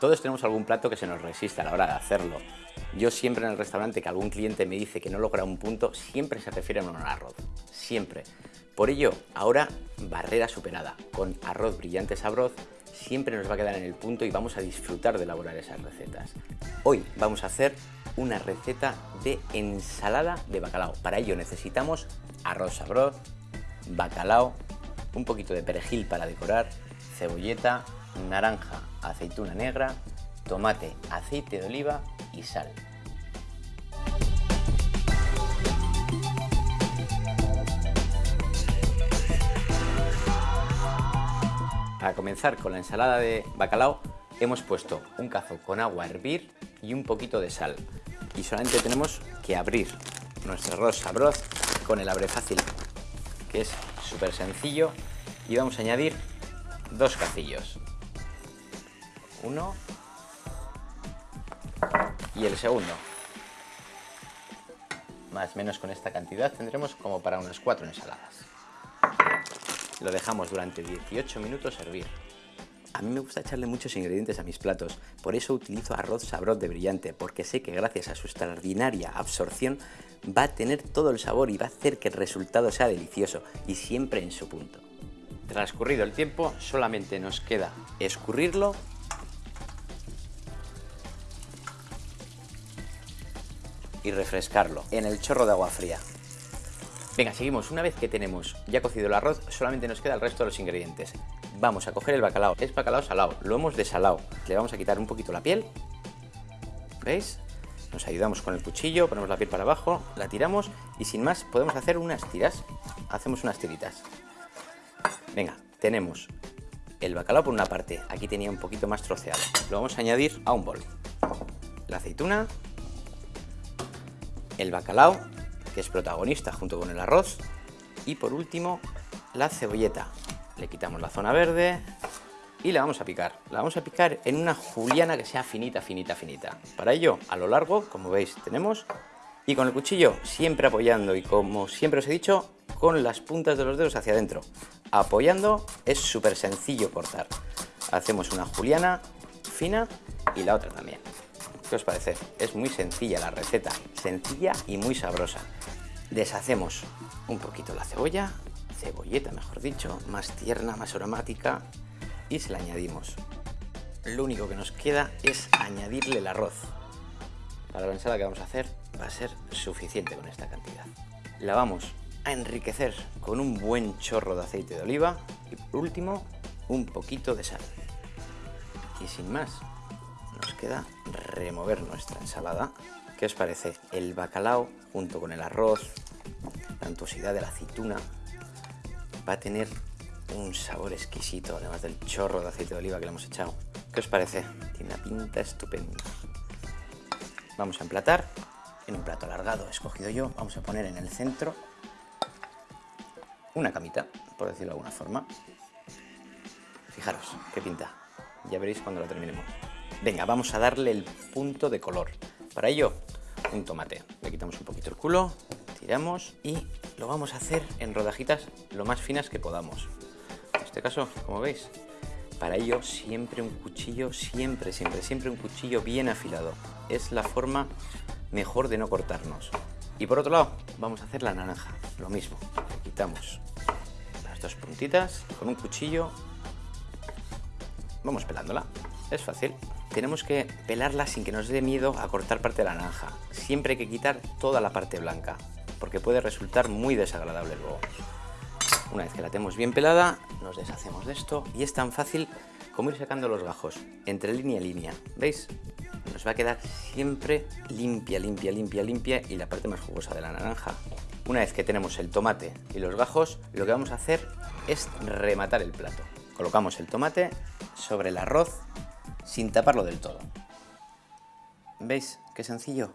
Todos tenemos algún plato que se nos resiste a la hora de hacerlo. Yo siempre en el restaurante que algún cliente me dice que no logra un punto, siempre se refiere a un arroz. Siempre. Por ello, ahora barrera superada. Con arroz brillante sabroz siempre nos va a quedar en el punto y vamos a disfrutar de elaborar esas recetas. Hoy vamos a hacer una receta de ensalada de bacalao. Para ello necesitamos arroz sabroz, bacalao, un poquito de perejil para decorar, cebolleta, naranja, aceituna negra, tomate, aceite de oliva y sal. Para comenzar con la ensalada de bacalao hemos puesto un cazo con agua a hervir y un poquito de sal. Y solamente tenemos que abrir nuestro arroz sabroz con el abre fácil, que es súper sencillo. Y vamos a añadir dos cacillos. Uno y el segundo. Más o menos con esta cantidad tendremos como para unas cuatro ensaladas. Lo dejamos durante 18 minutos hervir. A mí me gusta echarle muchos ingredientes a mis platos, por eso utilizo arroz sabroz de brillante, porque sé que gracias a su extraordinaria absorción va a tener todo el sabor y va a hacer que el resultado sea delicioso y siempre en su punto. Transcurrido el tiempo, solamente nos queda escurrirlo y refrescarlo en el chorro de agua fría. Venga, seguimos. Una vez que tenemos ya cocido el arroz, solamente nos queda el resto de los ingredientes. Vamos a coger el bacalao. Es bacalao salado, lo hemos desalado. Le vamos a quitar un poquito la piel. ¿Veis? Nos ayudamos con el cuchillo, ponemos la piel para abajo, la tiramos y sin más podemos hacer unas tiras. Hacemos unas tiritas. Venga, tenemos el bacalao por una parte. Aquí tenía un poquito más troceado. Lo vamos a añadir a un bol. La aceituna, el bacalao, que es protagonista junto con el arroz, y por último la cebolleta. Le quitamos la zona verde y la vamos a picar. La vamos a picar en una juliana que sea finita, finita, finita. Para ello, a lo largo, como veis, tenemos y con el cuchillo siempre apoyando y como siempre os he dicho, con las puntas de los dedos hacia adentro. Apoyando es súper sencillo cortar. Hacemos una juliana fina y la otra también. ¿Qué os parece? Es muy sencilla la receta, sencilla y muy sabrosa. Deshacemos un poquito la cebolla, cebolleta mejor dicho, más tierna, más aromática y se la añadimos. Lo único que nos queda es añadirle el arroz. Para la ensalada que vamos a hacer va a ser suficiente con esta cantidad. La vamos a enriquecer con un buen chorro de aceite de oliva y por último un poquito de sal. Y sin más, nos queda remover nuestra ensalada. ¿Qué os parece? El bacalao junto con el arroz, la antuosidad de la aceituna, va a tener un sabor exquisito, además del chorro de aceite de oliva que le hemos echado. ¿Qué os parece? Tiene una pinta estupenda. Vamos a emplatar en un plato alargado escogido yo. Vamos a poner en el centro una camita, por decirlo de alguna forma. Fijaros, qué pinta. Ya veréis cuando lo terminemos. Venga, vamos a darle el punto de color. Para ello, un tomate. Le quitamos un poquito el culo, tiramos y lo vamos a hacer en rodajitas lo más finas que podamos. En este caso, como veis, para ello siempre un cuchillo, siempre, siempre, siempre un cuchillo bien afilado. Es la forma mejor de no cortarnos. Y por otro lado, vamos a hacer la naranja, lo mismo. Le quitamos las dos puntitas con un cuchillo. Vamos pelándola, es fácil tenemos que pelarla sin que nos dé miedo a cortar parte de la naranja. Siempre hay que quitar toda la parte blanca, porque puede resultar muy desagradable luego. Una vez que la tenemos bien pelada, nos deshacemos de esto y es tan fácil como ir sacando los gajos entre línea y línea. ¿Veis? Nos va a quedar siempre limpia, limpia, limpia, limpia y la parte más jugosa de la naranja. Una vez que tenemos el tomate y los gajos, lo que vamos a hacer es rematar el plato. Colocamos el tomate sobre el arroz sin taparlo del todo. ¿Veis qué sencillo?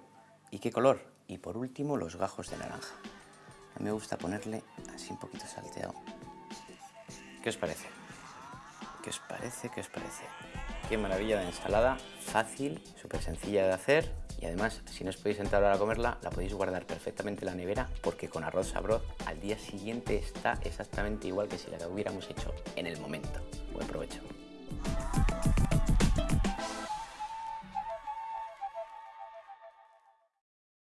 ¿Y qué color? Y por último los gajos de naranja. A mí me gusta ponerle así un poquito salteado. ¿Qué os parece? ¿Qué os parece? ¿Qué os parece? Qué maravilla de ensalada, fácil, súper sencilla de hacer y además si no os podéis entrar ahora a comerla la podéis guardar perfectamente en la nevera porque con arroz sabroz al día siguiente está exactamente igual que si la hubiéramos hecho en el momento. Buen provecho.